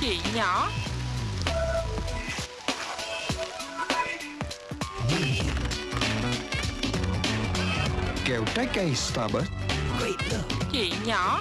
Chị nhỏ. Kẹo trái cây Starbucks. Chị nhỏ.